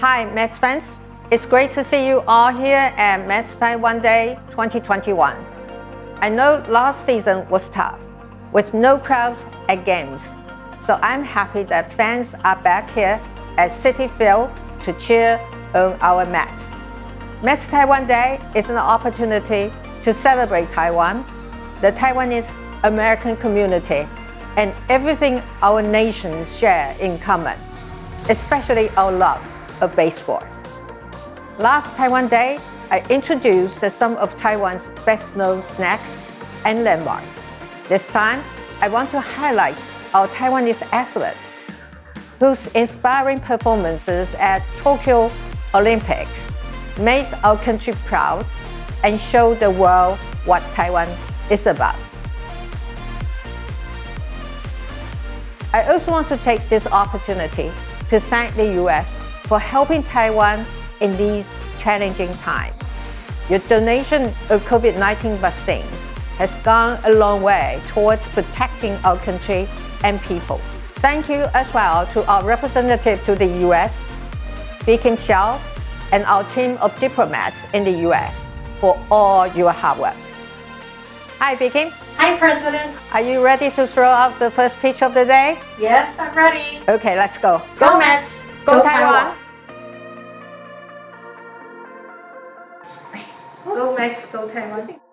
Hi, Mets fans. It's great to see you all here at Mets Taiwan Day 2021. I know last season was tough, with no crowds at games. So I'm happy that fans are back here at Citi Field to cheer on our Mets. Mets Taiwan Day is an opportunity to celebrate Taiwan, the Taiwanese American community, and everything our nations share in common, especially our love of baseball. Last Taiwan Day, I introduced some of Taiwan's best-known snacks and landmarks. This time, I want to highlight our Taiwanese athletes whose inspiring performances at Tokyo Olympics made our country proud and showed the world what Taiwan is about. I also want to take this opportunity to thank the US for helping Taiwan in these challenging times. Your donation of COVID-19 vaccines has gone a long way towards protecting our country and people. Thank you as well to our representative to the US, Bi-khim Hsiao, and our team of diplomats in the US for all your hard work. Hi, Bi-khim. Hi, President. Are you ready to throw out the first pitch of the day? Yes, I'm ready. Okay, let's go. Go Mets! Go, Taiwan. Go Mets, go Taiwan.